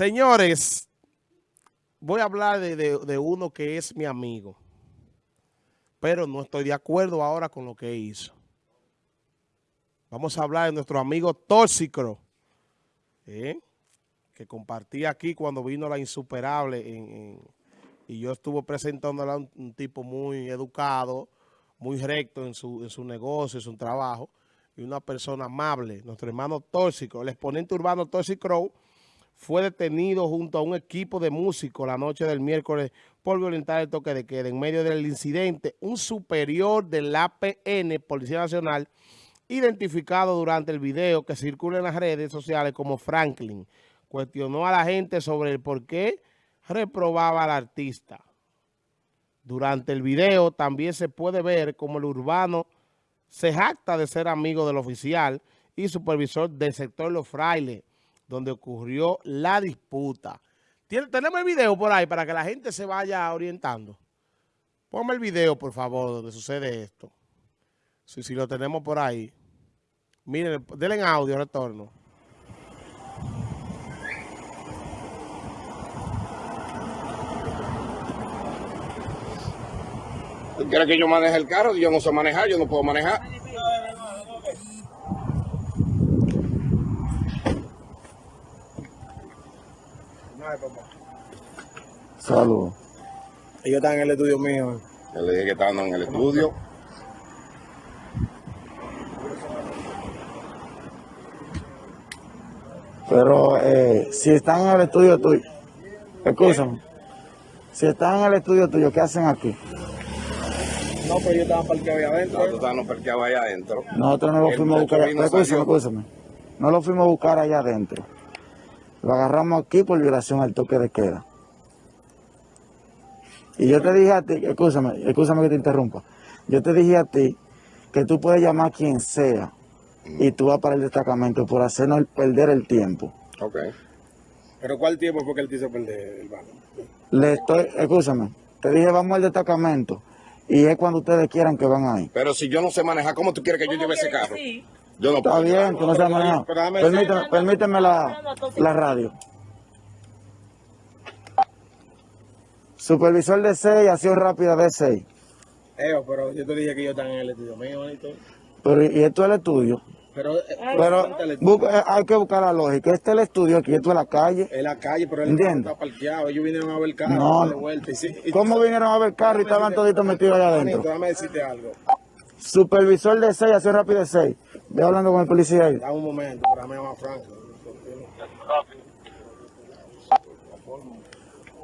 Señores, voy a hablar de, uno que es mi amigo, pero no estoy de acuerdo ahora con lo que hizo. Vamos a hablar de nuestro amigo Tóxico, ¿eh? que compartí aquí cuando vino la insuperable y yo estuve presentándola a un, tipo muy educado, muy recto en su, en su negocio, en su trabajo, y una persona amable, nuestro hermano Tóxico, el exponente urbano Tóxico fue detenido junto a un equipo de músicos la noche del miércoles por violentar el toque de queda. En medio del incidente, un superior del APN, Policía Nacional, identificado durante el video que circula en las redes sociales como Franklin, cuestionó a la gente sobre el por qué reprobaba al artista. Durante el video también se puede ver como el urbano se jacta de ser amigo del oficial y supervisor del sector Los Frailes, donde ocurrió la disputa. Tenemos el video por ahí para que la gente se vaya orientando. Ponme el video, por favor, donde sucede esto. Si, lo tenemos por ahí. Miren, denle en audio, retorno. ¿Quiere que yo maneje el carro? Yo no sé manejar, yo no puedo manejar. Saludos. Ellos están en el estudio mío. Yo le dije que estaban en el estudio. Pero eh, si están en el estudio tuyo, escúchame, si están en el estudio tuyo, ¿qué hacen aquí? No, pero yo estaba parqueado ahí adentro. Nosotros estábamos parqueados allá adentro. Nosotros no lo fuimos a buscar. Escúchame, escúchame. No lo fuimos a buscar allá adentro. Lo agarramos aquí por violación al toque de queda. Y yo te dije a ti, escúchame, escúchame que te interrumpa. Yo te dije a ti que tú puedes llamar a quien sea y tú vas para el destacamento por hacernos perder el tiempo. Ok. ¿Pero cuál tiempo fue que él te hizo perder el banco? Le estoy, escúchame, te dije vamos al destacamento y es cuando ustedes quieran que van ahí. Pero si yo no sé manejar, ¿cómo tú quieres que yo lleve ese carro? Yo no Está bien, tú no sabes manejar. Permíteme, permíteme la, la radio. Supervisor de 6, acción rápida de 6. Eo, pero yo te dije que yo estaba en el estudio mío, Pero, ¿y esto es el estudio? Pero, eh, pero eh, hay que buscar la lógica. Este es el estudio, aquí esto es la calle. Es la calle, pero él está parqueado. Ellos vinieron a ver el carro. No. De vuelta. Y, ¿Cómo vinieron a ver el carro y estaban toditos metidos allá adentro? Déjame decirte algo. Supervisor de 6, acción rápida de 6. Ve hablando con el policía ahí. Dame un momento, para mí más franco.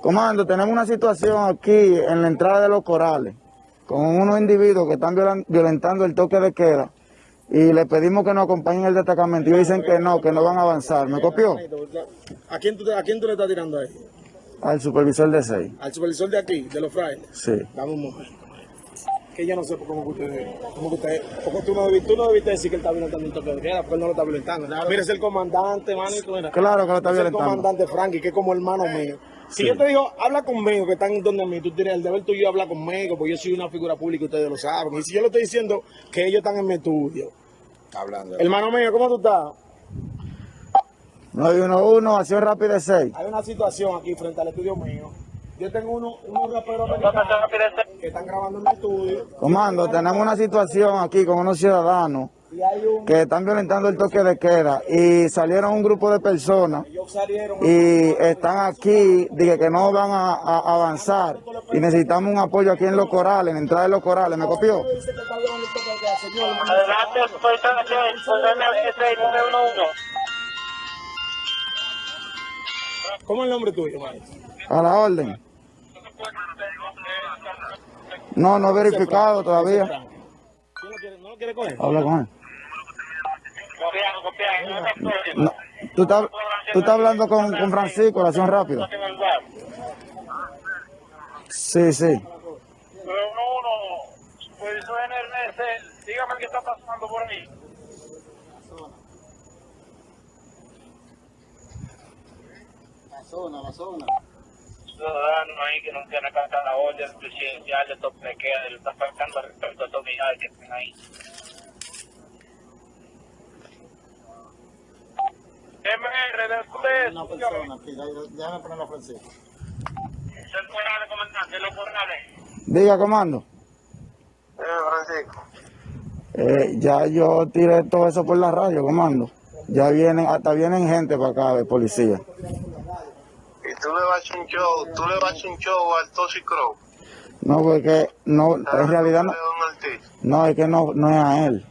Comando, tenemos una situación aquí en la entrada de los corales con unos individuos que están violentando el toque de queda y le pedimos que nos acompañen el destacamento y dicen que no, que no van a avanzar. ¿Me copió? ¿A quién tú, a quién tú le estás tirando ahí? Al supervisor de 6. ¿Al supervisor de aquí, de los frailes? Sí. Dame un momento. Que yo no sé cómo que ustedes, cómo que ustedes, porque tú no, debiste, tú no debiste decir que él está violentando el toque de queda, porque él no lo está violentando. Mira, es el comandante, manito. Claro que lo está violentando. Es el comandante Frankie, que es como hermano mío. Si yo te digo, habla conmigo, que están donde mí, tú tienes el deber tuyo hablar conmigo, porque yo soy una figura pública y ustedes lo saben. Y si yo le estoy diciendo que ellos están en mi estudio, hablando. Hermano mío, ¿cómo tú estás? 911, acción rápida 6. Hay una situación aquí frente al estudio mío. Yo tengo uno, unos raperos que están grabando en mi estudio. Comando, tenemos una situación aquí con unos ciudadanos que están violentando el toque de queda y salieron un grupo de personas y están aquí, dije que no van a, avanzar y necesitamos un apoyo aquí en los corales, en la entrada de los corales, ¿me copió? ¿Cómo es el nombre tuyo, A la orden. No, no he verificado todavía. ¿No lo quiere coger? Habla con él. No, tú, estás, tú estás hablando con, con Francisco, la acción rápida. Sí, sí. Uno, uno, pues soy NRS, dígame qué está pasando por ahí. La zona, la zona. Ciudadano ahí que no quiere acatar la orden presidencial de toque de queda, le está faltando respecto a estos unidades que están ahí. MR, después Una persona déjame ponerlo a Francisco. Soy Corrales, comandante, los Corrales. Diga, comando. Eh, Francisco. Eh, ya yo tiré todo eso por la radio, comando. Ya vienen, hasta vienen gente para acá de policía. Y tú le vas un show, tú le vas a hacer un show al Tosi Crow. No, porque no, en realidad no, no, es que no, no es a él.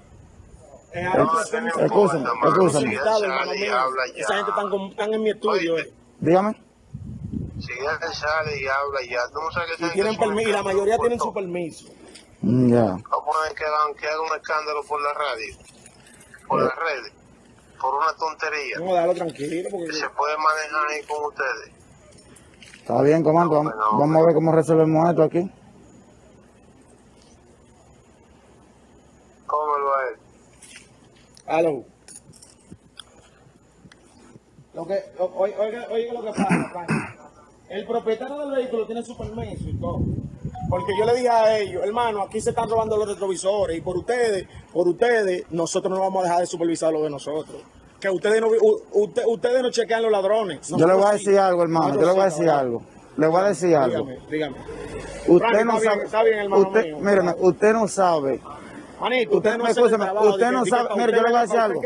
Eh, No, no Escúchame, escúchame. Si él invitado, hermano sale y mío. habla ya. Esa gente están, con- están en mi estudio. Oye, eh. Dígame. Si él sale y habla ya, tú no sabes que Y tienen permiso, y la mayoría tienen su permiso. Mm, Ya. Vamos a poner que haga un escándalo por la radio, por las redes, por una tontería. A darlo tranquilo, porque Que se puede manejar ahí con ustedes. Está bien, comando. Vamos, vamos a ver cómo resolvemos esto aquí. Cómelo a él. Aló. Lo que, o- oiga, oiga, oiga lo que pasa, Frank. El propietario del vehículo tiene su permiso y todo. Porque yo le dije a ellos, hermano, aquí se están robando los retrovisores y por ustedes, por ustedes, nosotros no vamos a dejar de supervisar lo de nosotros. Que ustedes no, usted- ustedes no chequean los ladrones. Yo le voy a decir algo, hermano. Yo le voy a decir algo. Le voy a decir algo. Dígame. Usted no sabe. Usted, usted no sabe. Manito, Usted, usted no usted no sabe, mire, yo le voy a decir algo.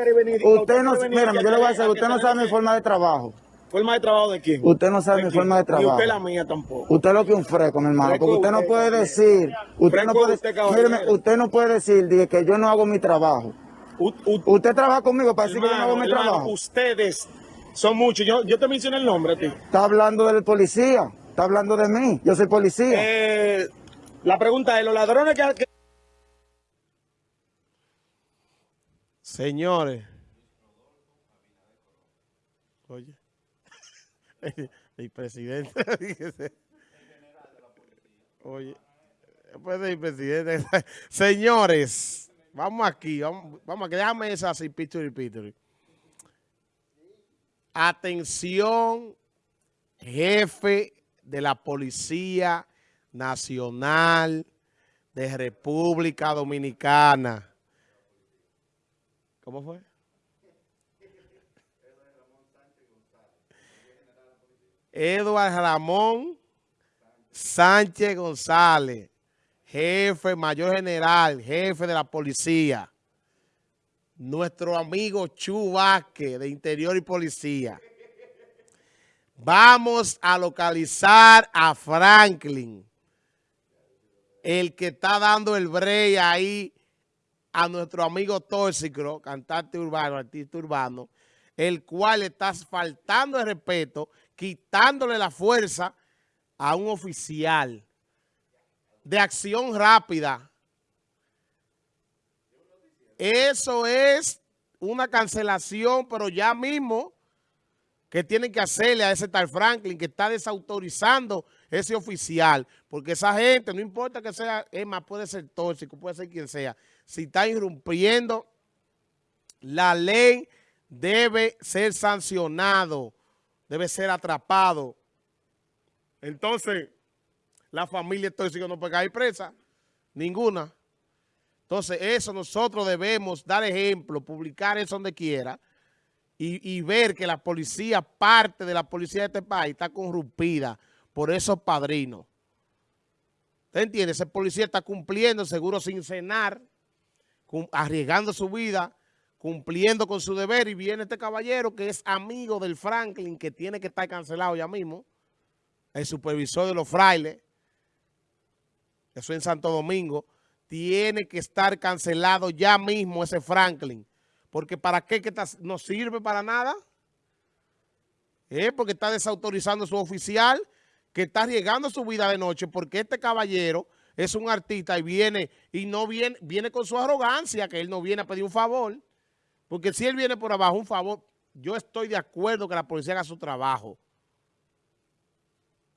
Usted no, mírame, yo le voy a decir algo, usted no sabe mi forma de trabajo. ¿Forma de trabajo de quién? Usted no sabe mi forma de trabajo. usted la mía tampoco. Usted lo que un fresco, mi hermano, porque usted no puede decir, usted no puede, usted, usted no puede decir dije, que yo no hago mi trabajo. U- u- Usted trabaja conmigo para decir que yo no hago mi hermano, trabajo. ustedes son muchos. Yo, yo te mencioné el nombre a ti. Está hablando del policía, está hablando de mí, yo soy policía. Eh, la pregunta es, ¿los ladrones que... que- Señores. Oye. El presidente. Oye. Después del presidente. Señores. Vamos aquí. Vamos, vamos aquí. Déjame eso así, pituri, pituri. Atención, jefe de la Policía Nacional de República Dominicana. ¿Cómo fue? Eduardo Ramón Sánchez González, jefe, mayor general, jefe de la policía. Nuestro amigo Chu Vázquez, de Interior y Policía. Vamos a localizar a Franklin, el que está dando el break ahí a nuestro amigo Tóxico, cantante urbano, artista urbano, el cual está faltando el respeto, quitándole la fuerza a un oficial de acción rápida. Eso es una cancelación, pero ya mismo que tienen que hacerle a ese tal Franklin que está desautorizando ese oficial, porque esa gente, no importa que sea, es más, puede ser tóxico, puede ser quien sea, si está irrumpiendo la ley debe ser sancionado, debe ser atrapado. Entonces, la familia tóxica no puede caer presa, ninguna. Entonces, eso nosotros debemos dar ejemplo, publicar eso donde quiera y, y ver que la policía, parte de la policía de este país está corrompida por esos padrinos. ¿Usted entiende? Ese policía está cumpliendo, seguro sin cenar, arriesgando su vida, cumpliendo con su deber y viene este caballero que es amigo del Franklin que tiene que estar cancelado ya mismo, el supervisor de los frailes, eso en Santo Domingo, tiene que estar cancelado ya mismo ese Franklin, porque ¿para qué que no sirve para nada? ¿Eh? Porque está desautorizando a su oficial, que está arriesgando su vida de noche, porque este caballero es un artista y viene, y no viene, viene con su arrogancia, que él no viene a pedir un favor, porque si él viene por abajo, un favor, yo estoy de acuerdo que la policía haga su trabajo.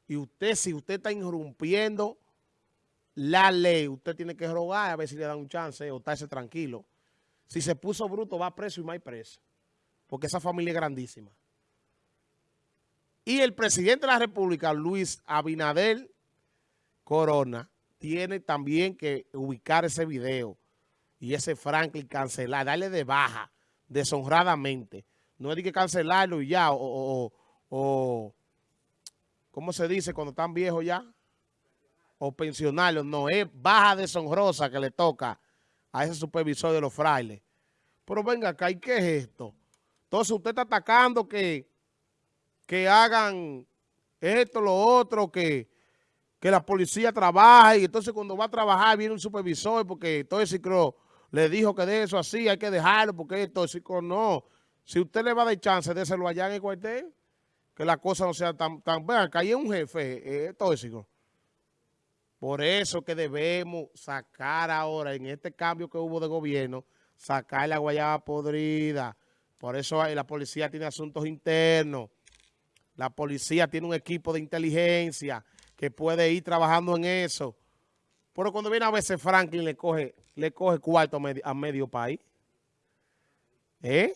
Y usted, si usted está irrumpiendo la ley, usted tiene que rogar a ver si le dan un chance o estarse tranquilo. Si se puso bruto, va preso y más preso. Porque esa familia es grandísima. Y el presidente de la República, Luis Abinader Corona, tiene también que ubicar ese video y ese Franklin cancelar, darle de baja, deshonradamente. No es que cancelarlo y ya, o- o, ¿cómo se dice cuando están viejos ya? O pensionarios. No, es baja deshonrosa que le toca a ese supervisor de los frailes. Pero venga acá, ¿y qué es esto? Entonces usted está atacando que, que hagan esto, lo otro, que, que la policía trabaje y entonces cuando va a trabajar viene un supervisor porque todo ese creo le dijo que de eso así, hay que dejarlo porque es tóxico. No, si usted le va a dar chance, déselo allá en el cuartel, que la cosa no sea tan... tan ahí es un jefe eh, tóxico. Por eso que debemos sacar ahora, en este cambio que hubo de gobierno, sacar la guayaba podrida. Por eso la policía tiene asuntos internos. La policía tiene un equipo de inteligencia que puede ir trabajando en eso. Pero cuando viene a veces Franklin le coge, le coge cuarto a medio, país. ¿Eh?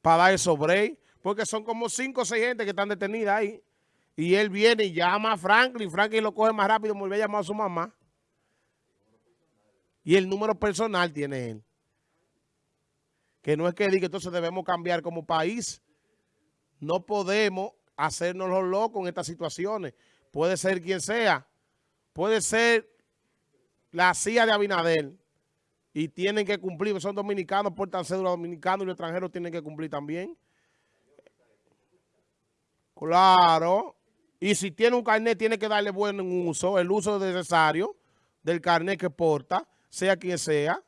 Para dar el sobre. Porque son como cinco o seis gente que están detenidas ahí. Y él viene y llama a Franklin. Franklin lo coge más rápido, vuelve a llamar a su mamá. Y el número personal tiene él. Que no es que diga, entonces debemos cambiar como país. No podemos hacernos los locos en estas situaciones. Puede ser quien sea. Puede ser la CIA de Abinader. Y tienen que cumplir. Son dominicanos, portan cédula dominicana y los extranjeros tienen que cumplir también. Claro. Y si tiene un carnet, tiene que darle buen uso, el uso necesario del carnet que porta, sea quien sea.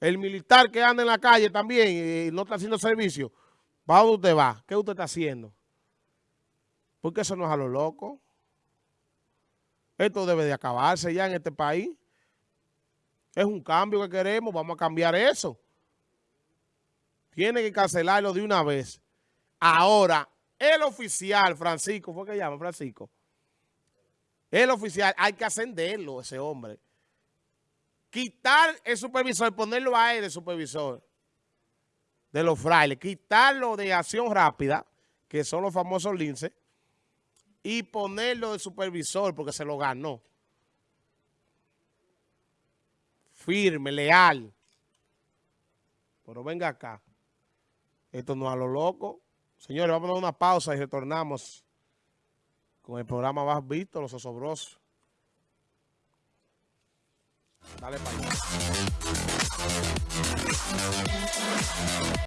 El militar que anda en la calle también y no está haciendo servicio, ¿para dónde usted va? ¿Qué usted está haciendo? Porque eso no es a lo loco. Esto debe de acabarse ya en este país. Es un cambio que queremos, vamos a cambiar eso. Tiene que cancelarlo de una vez. Ahora, el oficial, Francisco, ¿fue que llama Francisco? El oficial, hay que ascenderlo, ese hombre. Quitar el supervisor, ponerlo a él de supervisor de los frailes. Quitarlo de acción rápida, que son los famosos linces, y ponerlo de supervisor porque se lo ganó. Firme, leal. Pero venga acá. Esto no es a lo loco. Señores, vamos a dar una pausa y retornamos con el programa más visto, Los Osobrosos. Dale para.